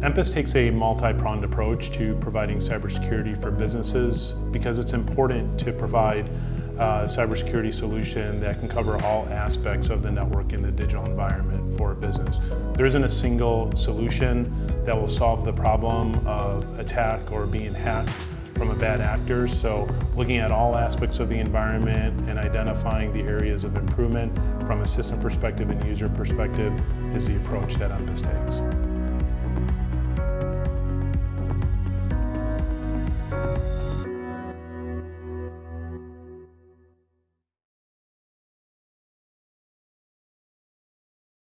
Empus takes a multi-pronged approach to providing cybersecurity for businesses because it's important to provide a cybersecurity solution that can cover all aspects of the network in the digital environment for a business. There isn't a single solution that will solve the problem of attack or being hacked from a bad actor. So looking at all aspects of the environment and identifying the areas of improvement from a system perspective and user perspective is the approach that Empus takes.